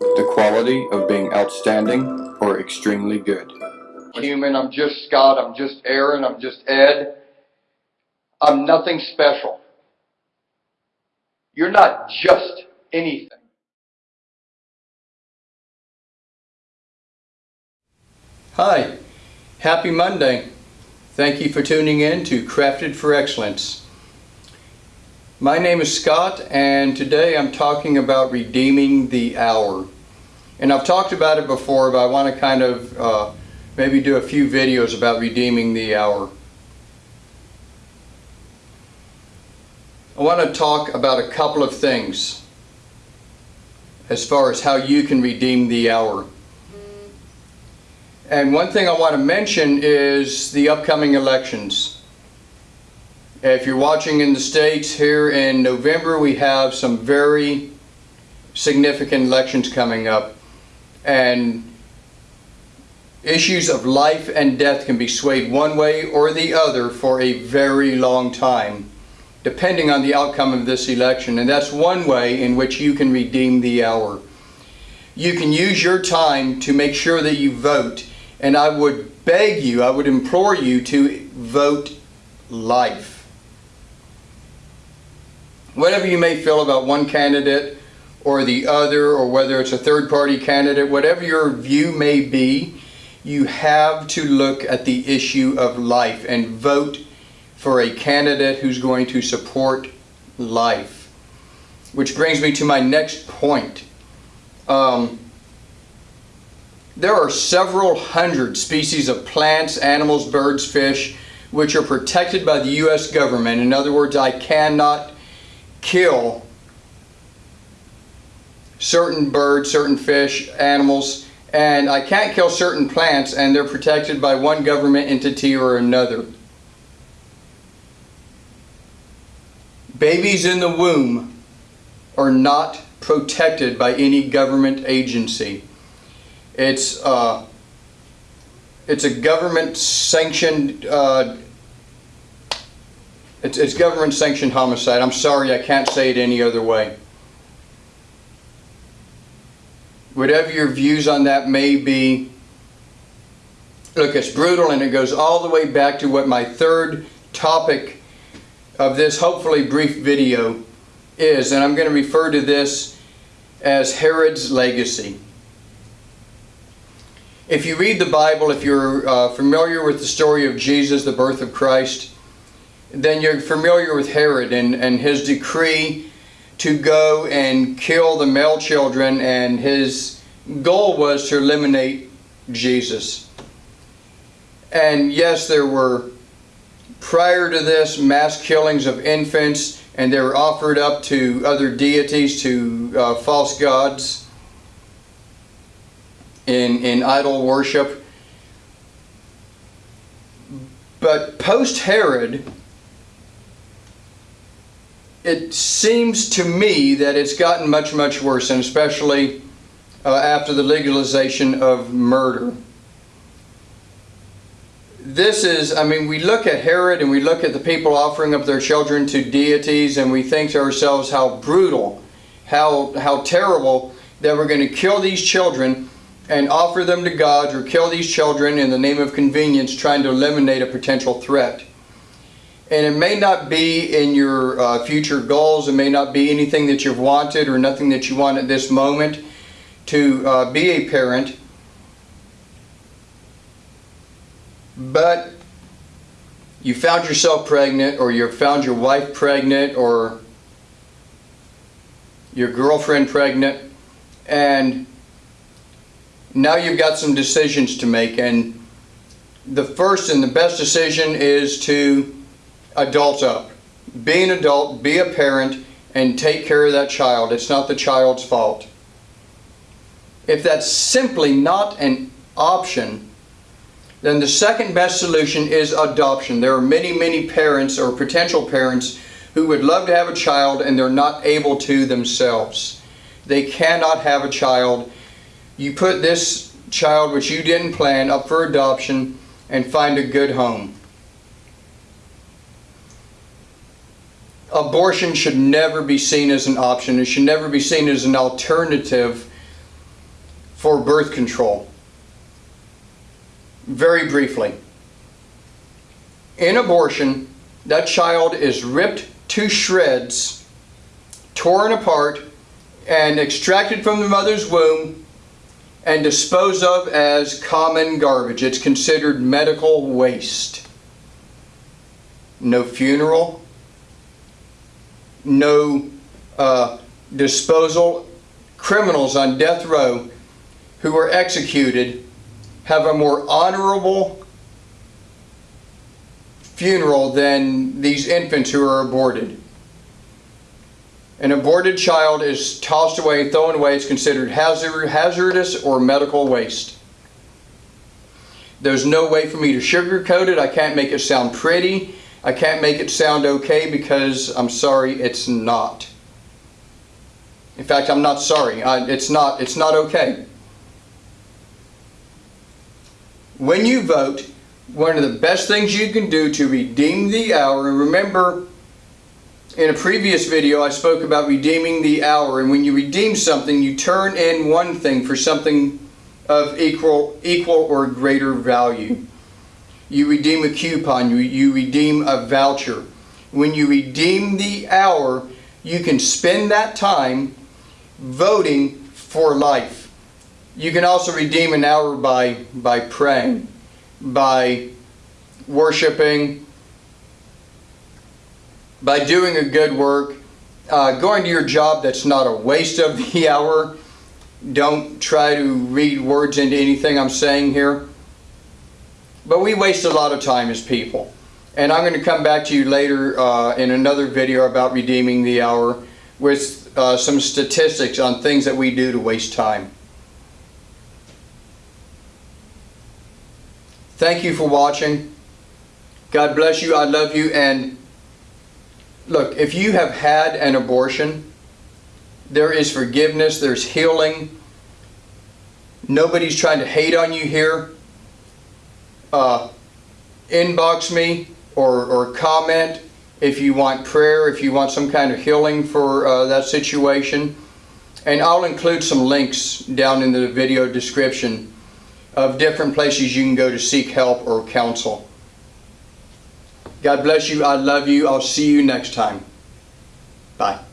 the quality of being outstanding or extremely good. Human, I'm just Scott, I'm just Aaron, I'm just Ed. I'm nothing special. You're not just anything. Hi, happy Monday. Thank you for tuning in to Crafted for Excellence. My name is Scott and today I'm talking about redeeming the hour. And I've talked about it before but I want to kind of uh, maybe do a few videos about redeeming the hour. I want to talk about a couple of things as far as how you can redeem the hour. And one thing I want to mention is the upcoming elections. Uh, if you're watching in the States here in November, we have some very significant elections coming up. And issues of life and death can be swayed one way or the other for a very long time, depending on the outcome of this election. And that's one way in which you can redeem the hour. You can use your time to make sure that you vote and I would beg you, I would implore you to vote life. Whatever you may feel about one candidate or the other, or whether it's a third party candidate, whatever your view may be, you have to look at the issue of life and vote for a candidate who's going to support life. Which brings me to my next point. Um, there are several hundred species of plants, animals, birds, fish, which are protected by the U.S. government. In other words, I cannot kill certain birds, certain fish, animals, and I can't kill certain plants and they're protected by one government entity or another. Babies in the womb are not protected by any government agency. It's uh, it's a government sanctioned uh, it's, it's government sanctioned homicide. I'm sorry, I can't say it any other way. Whatever your views on that may be, look, it's brutal and it goes all the way back to what my third topic of this hopefully brief video is, and I'm going to refer to this as Herod's legacy. If you read the Bible, if you're uh, familiar with the story of Jesus, the birth of Christ, then you're familiar with Herod and, and his decree to go and kill the male children and his goal was to eliminate Jesus. And yes, there were prior to this mass killings of infants and they were offered up to other deities, to uh, false gods in, in idol worship. But post Herod, it seems to me that it's gotten much, much worse, and especially uh, after the legalization of murder. This is, I mean, we look at Herod and we look at the people offering up their children to deities and we think to ourselves how brutal, how, how terrible that we're going to kill these children and offer them to God or kill these children in the name of convenience trying to eliminate a potential threat. And it may not be in your uh, future goals, it may not be anything that you've wanted or nothing that you want at this moment to uh, be a parent. But you found yourself pregnant or you found your wife pregnant or your girlfriend pregnant. And now you've got some decisions to make. And the first and the best decision is to adult up. Be an adult, be a parent, and take care of that child. It's not the child's fault. If that's simply not an option, then the second best solution is adoption. There are many, many parents or potential parents who would love to have a child and they're not able to themselves. They cannot have a child you put this child which you didn't plan up for adoption and find a good home. Abortion should never be seen as an option. It should never be seen as an alternative for birth control. Very briefly. In abortion, that child is ripped to shreds, torn apart, and extracted from the mother's womb and disposed of as common garbage. It's considered medical waste. No funeral, no uh, disposal. Criminals on death row who were executed have a more honorable funeral than these infants who are aborted. An aborted child is tossed away, thrown away. It's considered hazard, hazardous or medical waste. There's no way for me to sugarcoat it. I can't make it sound pretty. I can't make it sound okay because I'm sorry, it's not. In fact, I'm not sorry. I, it's not. It's not okay. When you vote, one of the best things you can do to redeem the hour, and remember, in a previous video I spoke about redeeming the hour, and when you redeem something, you turn in one thing for something of equal, equal or greater value. You redeem a coupon, you, you redeem a voucher. When you redeem the hour, you can spend that time voting for life. You can also redeem an hour by, by praying, by worshiping, by doing a good work, uh, going to your job that's not a waste of the hour. Don't try to read words into anything I'm saying here. But we waste a lot of time as people. And I'm going to come back to you later uh, in another video about redeeming the hour with uh, some statistics on things that we do to waste time. Thank you for watching. God bless you. I love you. And look, if you have had an abortion, there is forgiveness, there's healing. Nobody's trying to hate on you here. Uh, inbox me or, or comment if you want prayer, if you want some kind of healing for uh, that situation. And I'll include some links down in the video description of different places you can go to seek help or counsel. God bless you. I love you. I'll see you next time. Bye.